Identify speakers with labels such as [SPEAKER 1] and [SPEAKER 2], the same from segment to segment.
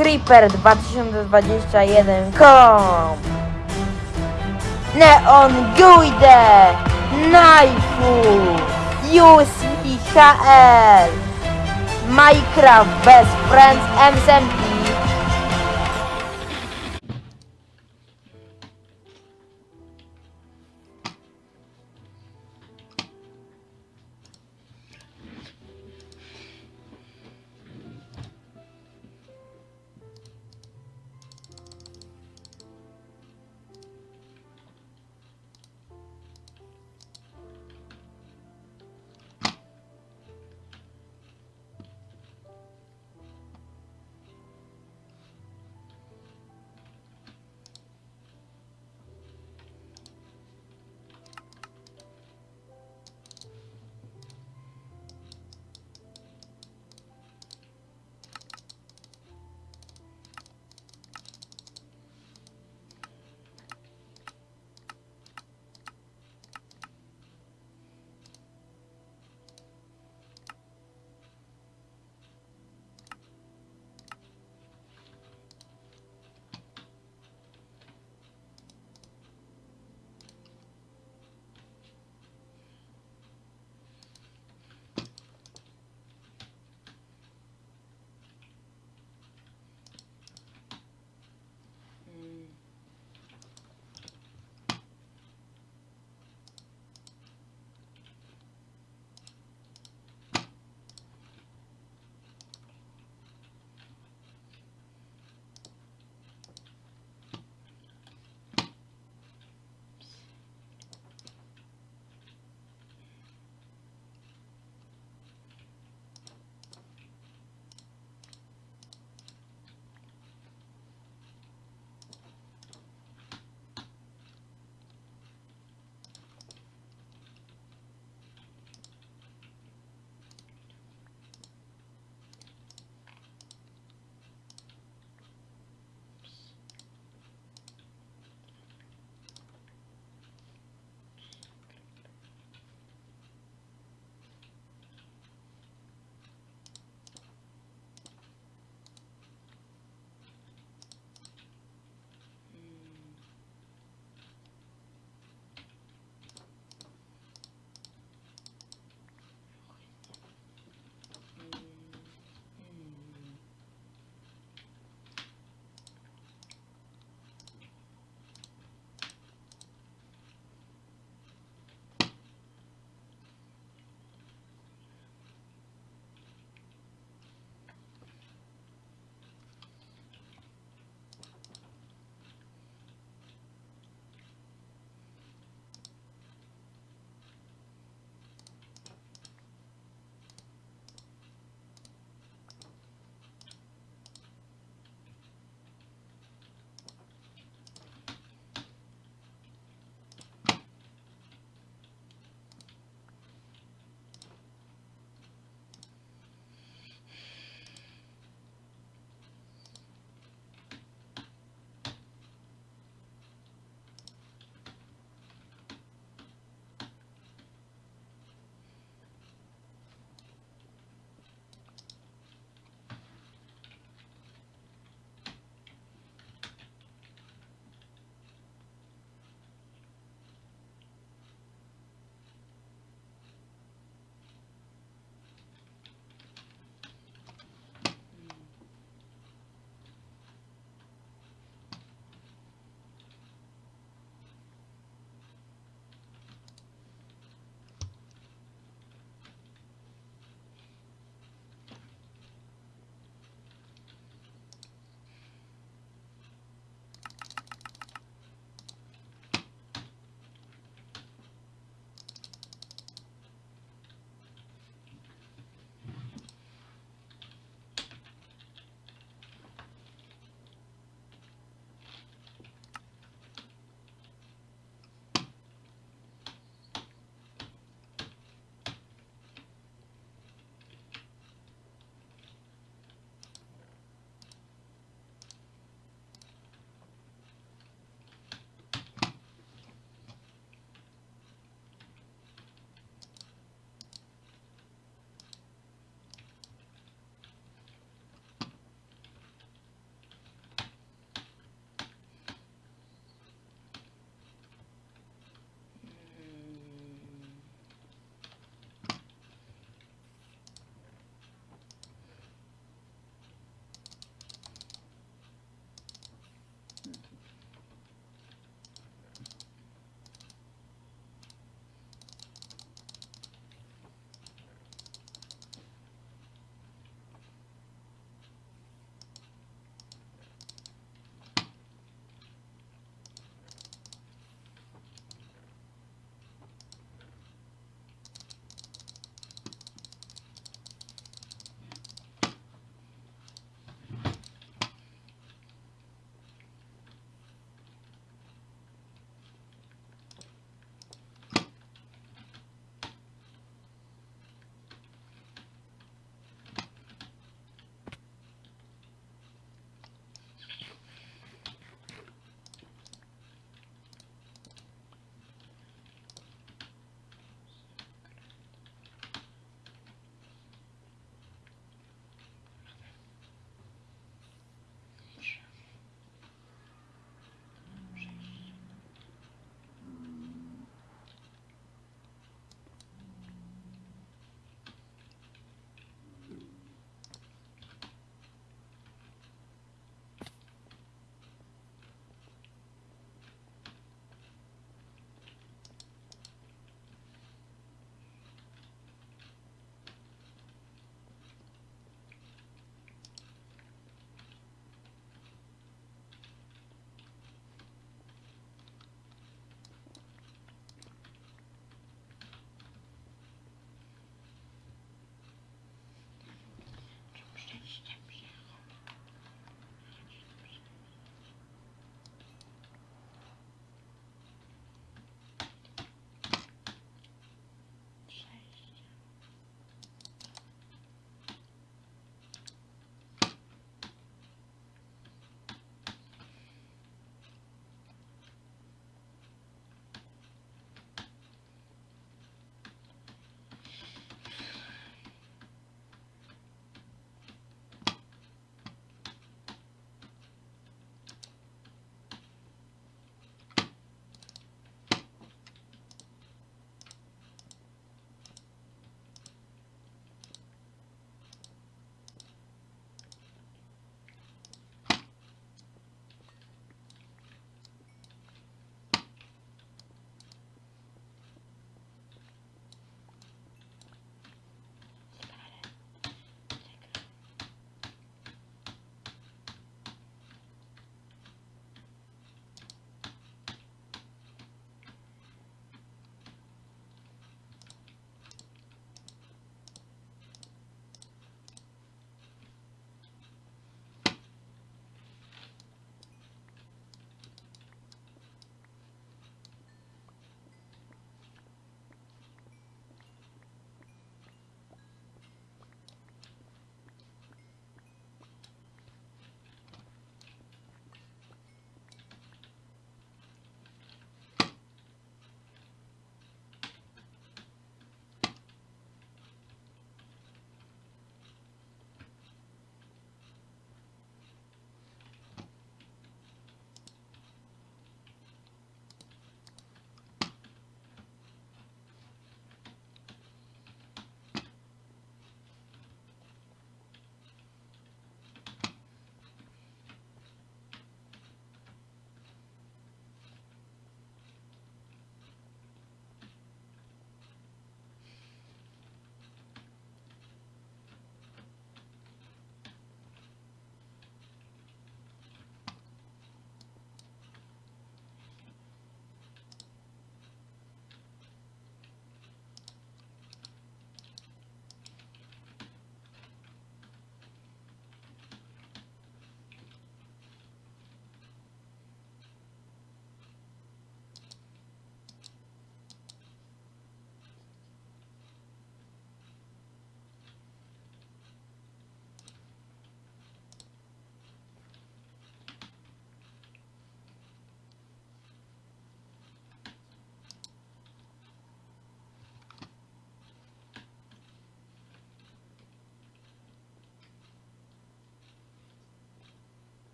[SPEAKER 1] Creeper 2021 com Neon Guide Knifeu USMIKL Minecraft Best Friends MSMP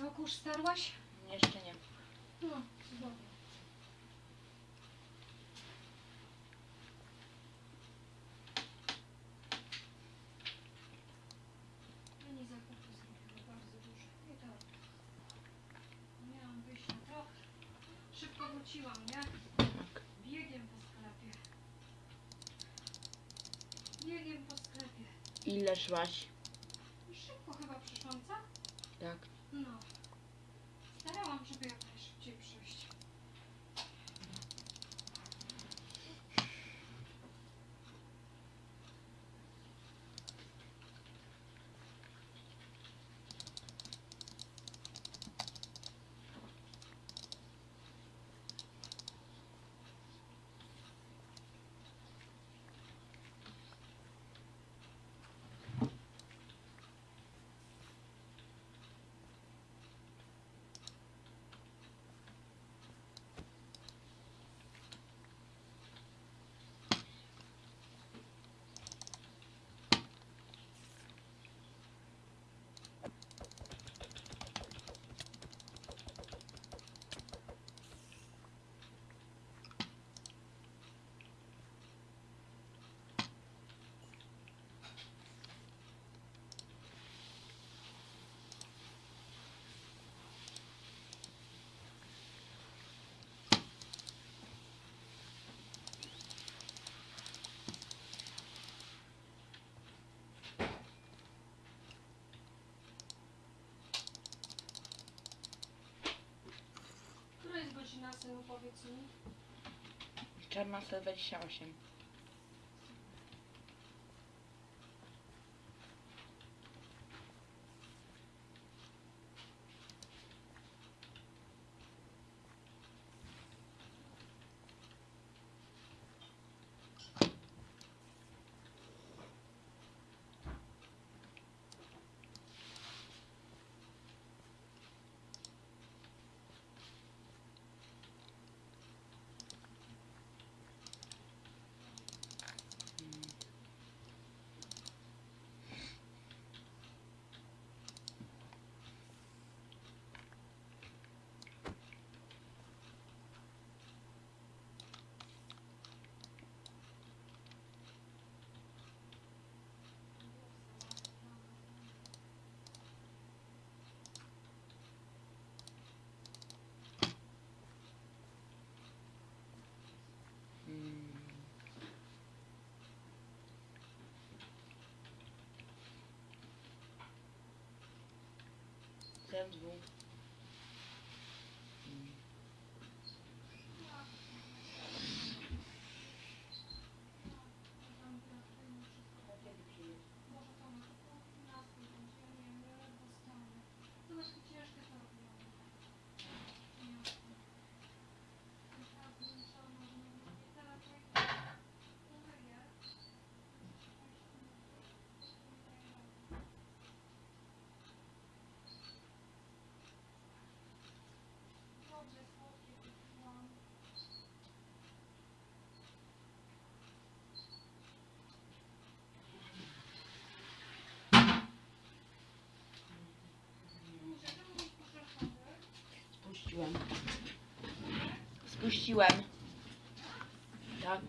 [SPEAKER 2] Co, kurz starłaś?
[SPEAKER 1] Jeszcze nie.
[SPEAKER 2] No, cudownie. Pani zakupy zrobiła bardzo dużo. I to miałam wyjść na trop. Szybko wróciłam, nie?
[SPEAKER 1] Tak.
[SPEAKER 2] Biegiem po sklepie. Biegiem po sklepie.
[SPEAKER 1] Ile szłaś?
[SPEAKER 2] Szybko chyba przyszłam, co?
[SPEAKER 1] Tak.
[SPEAKER 2] No. Starałam, żeby jak Koszina, synu, powiedz mi. Czarna 128. crève du.
[SPEAKER 1] Spuściłem. Spuściłem. Tak.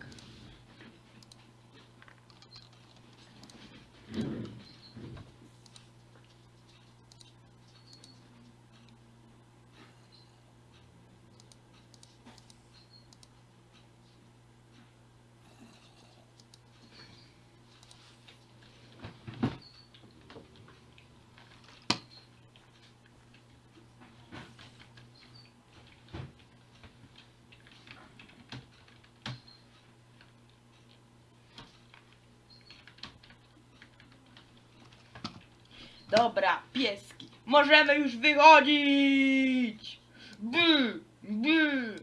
[SPEAKER 1] Dobra, pieski. Możemy już wychodzić. By, by.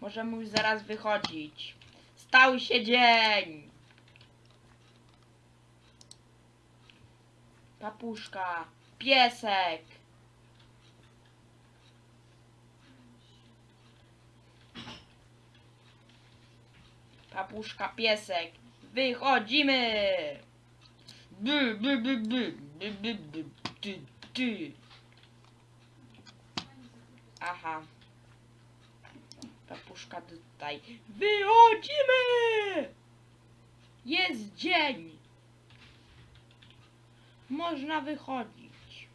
[SPEAKER 1] Możemy już zaraz wychodzić. Stał się dzień. Papuszka, piesek. Papuszka, piesek. Wychodzimy. By, by, by, by. ty, ty. Aha. Papuszka tutaj. Wychodzimy! Jest dzień. Można wychodzić.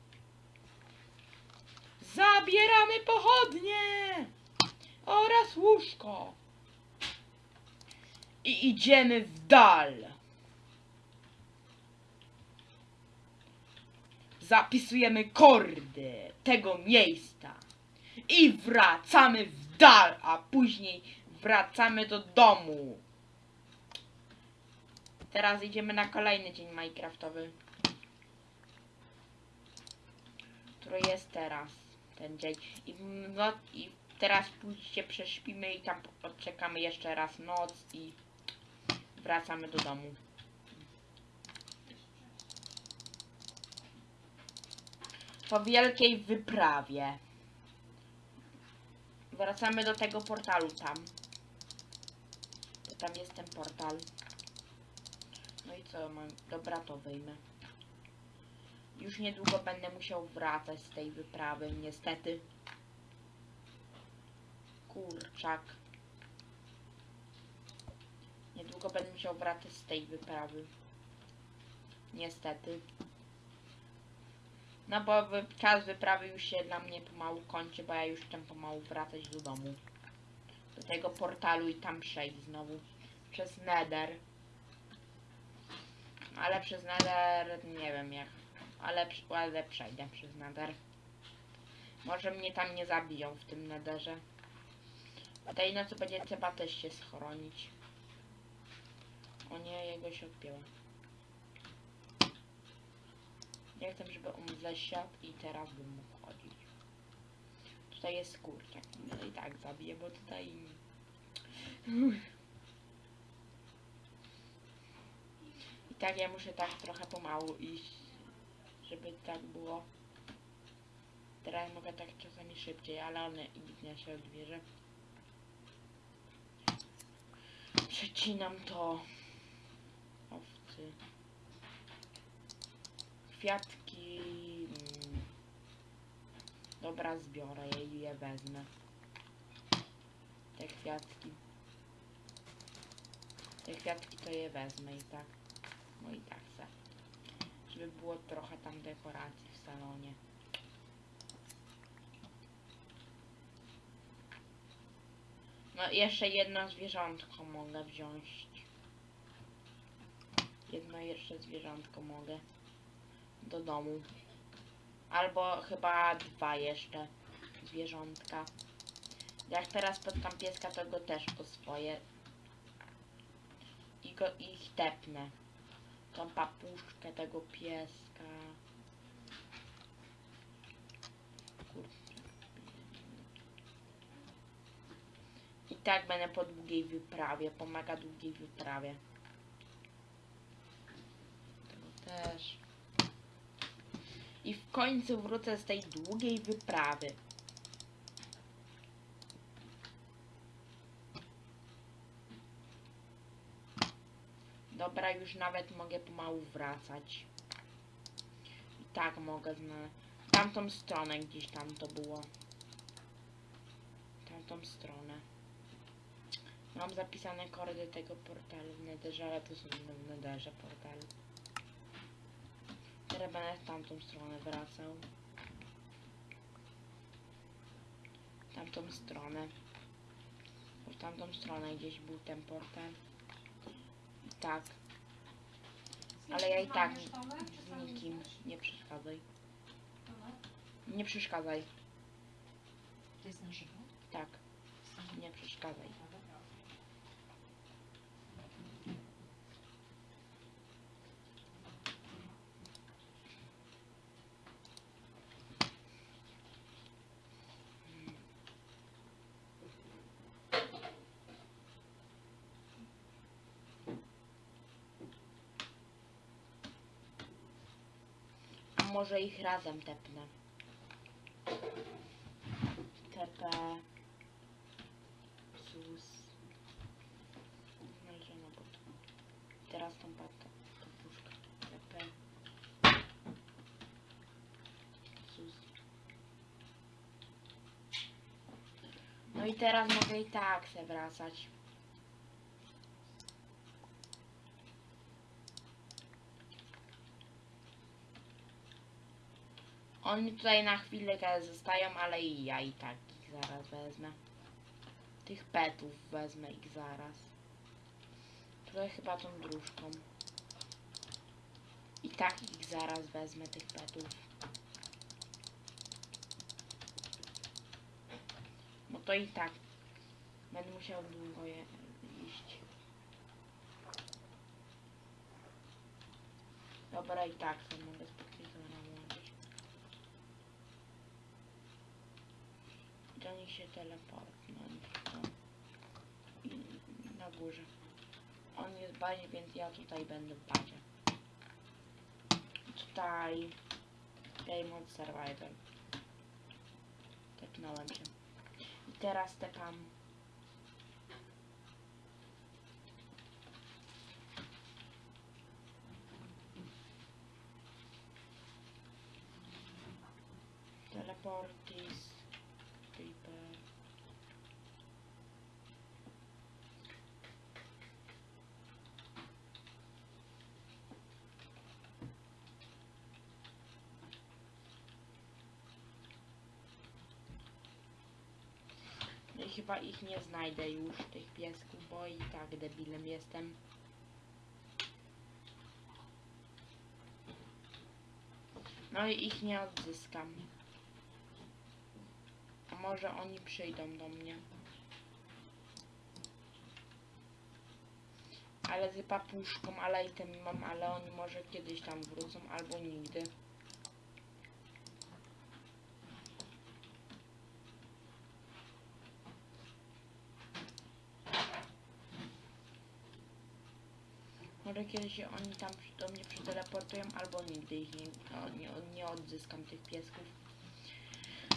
[SPEAKER 1] Zabieramy pochodnie oraz łóżko. I idziemy w dal. Zapisujemy kordy tego miejsca. I wracamy w dal, a później wracamy do domu. Teraz idziemy na kolejny dzień Minecraftowy. Który jest teraz, ten dzień. I, no, I teraz pójście prześpimy i tam odczekamy jeszcze raz noc i wracamy do domu. Po wielkiej wyprawie. Wracamy do tego portalu tam. Tam jest ten portal. No i co mam? Dobra, to wyjmę. Już niedługo będę musiał wracać z tej wyprawy, niestety. Kurczak. Niedługo będę musiał wracać z tej wyprawy. Niestety. No bo czas wyprawy już się dla mnie pomału kończy, bo ja już chcę pomału wracać do domu. Do tego portalu i tam przejść znowu. Przez Nether. Ale przez Nether nie wiem jak. Ale, ale przejdę przez Nether. Może mnie tam nie zabiją w tym Netherze. A tej nocy będzie trzeba też się schronić. O nie, jego się odpięło. Nie chcę, żeby on zasiadł i teraz bym mógł chodzić. Tutaj jest kurczak. No i tak zabiję, bo tutaj... I tak ja muszę tak trochę pomału iść, żeby tak było. Teraz mogę tak czasami szybciej, ale one i nikt nie się odbierze. Przecinam to. Owcy. Kwiatki. mm. Dobra, zbiorę je i je wezmę. Te kwiatki. Te kwiatki to je wezmę i tak. No i tak se. Żeby było trochę tam dekoracji w salonie. No jeszcze jedno zwierzątko mogę wziąć. Jedno jeszcze zwierzątko mogę do domu. Albo chyba dwa jeszcze zwierzątka. Jak teraz spotkam pieska, to go też po swoje. I go ich tepnę. Tą papuszkę tego pieska. I tak będę po długiej wyprawie. Pomaga długiej wyprawie. Tego też. I w końcu wrócę z tej długiej wyprawy. Dobra, już nawet mogę pomału wracać. I tak mogę na tamtą stronę gdzieś tam to było. Tamtą stronę. Mam zapisane kordy tego portalu w Netherze, ale to są w Netherze portalu. Teraz będę w tamtą stronę wracał. Tamtą stronę. Bo W tamtą stronę gdzieś był ten portal. Tak, ale ja i tak z nikim nie przeszkadzaj. Nie przeszkadzaj.
[SPEAKER 3] To jest na żywo?
[SPEAKER 1] Tak, nie przeszkadzaj. może ich razem tepnę. TP ZUS No i. Teraz tą patę, tą puszkę. TP No i teraz mogę i tak se wracać. Oni tutaj na chwilę zostają, ale i ja i tak ich zaraz wezmę. Tych petów wezmę ich zaraz. Tutaj chyba tą dróżką. I tak ich zaraz wezmę, tych petów. No to i tak. Będę musiał długo je iść. Dobra, i tak to mogę spokojnie nałożyć. Do nich się teleportnąć. Na górze. On jest w bazie, więc ja tutaj będę w bazie. Tutaj Game Mode Survival. Tepnąłem się. I teraz tepam. Teleportis. Paper. No i chyba ich nie znajdę już, tych piesków, bo i tak debilem jestem. No i ich nie odzyskam. A może oni przyjdą do mnie. Ale z papuszką, ale i tym mam, ale oni może kiedyś tam wrócą, albo nigdy. Może kiedyś się oni tam do mnie przyteleportują, albo nigdy ich nie, no, nie, nie odzyskam tych piesków.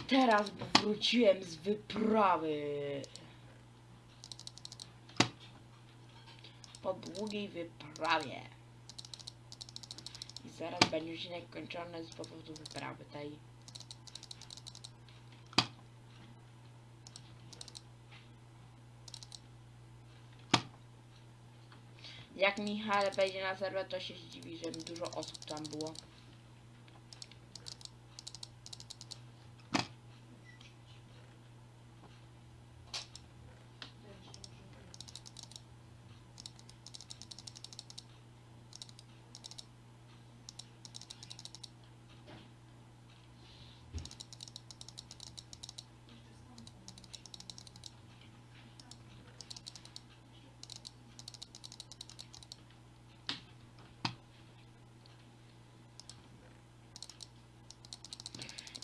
[SPEAKER 1] Teraz wróciłem z wyprawy. Po długiej wyprawie. I zaraz będzie odcinek kończony z powodu wyprawy tej. Jak Michał wejdzie na serwer, to się zdziwi, że dużo osób tam było.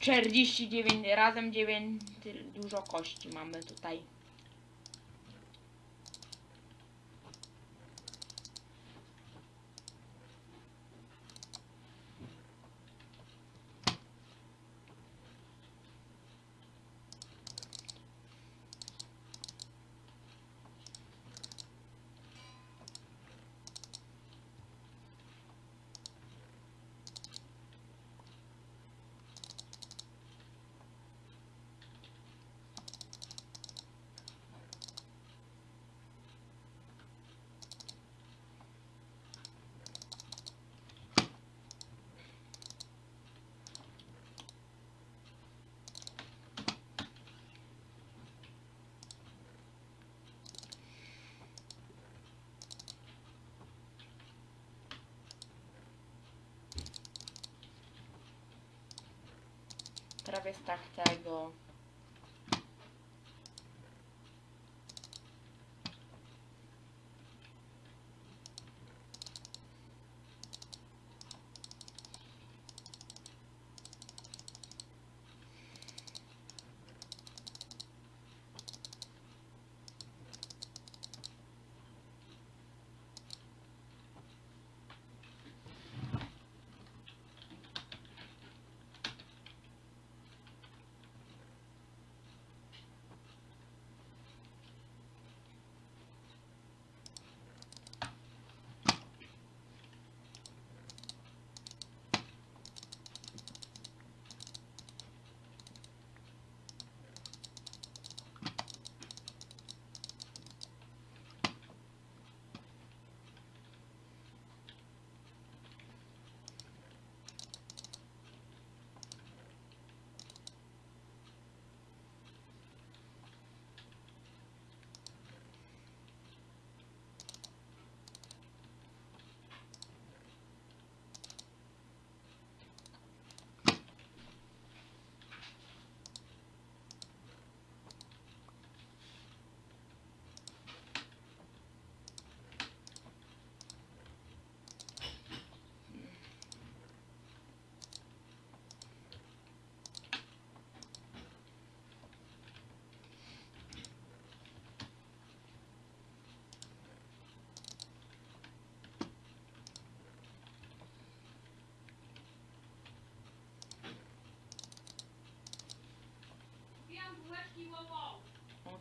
[SPEAKER 1] Czterdzieści dziewięć razem dziewięć dużo kości mamy tutaj. Prawie tak tego.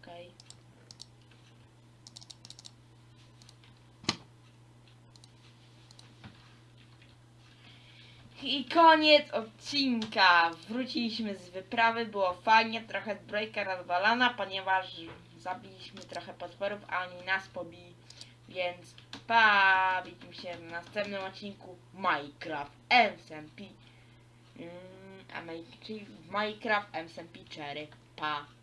[SPEAKER 1] Dalej. I koniec odcinka. Wróciliśmy z wyprawy, było fajnie, trochę zbrojka rozwalana, ponieważ zabiliśmy trochę potworów, a oni nas pobili. Więc pa, widzimy się w następnym odcinku Minecraft SMP. Mm, czyli Minecraft SMP 4. Pa.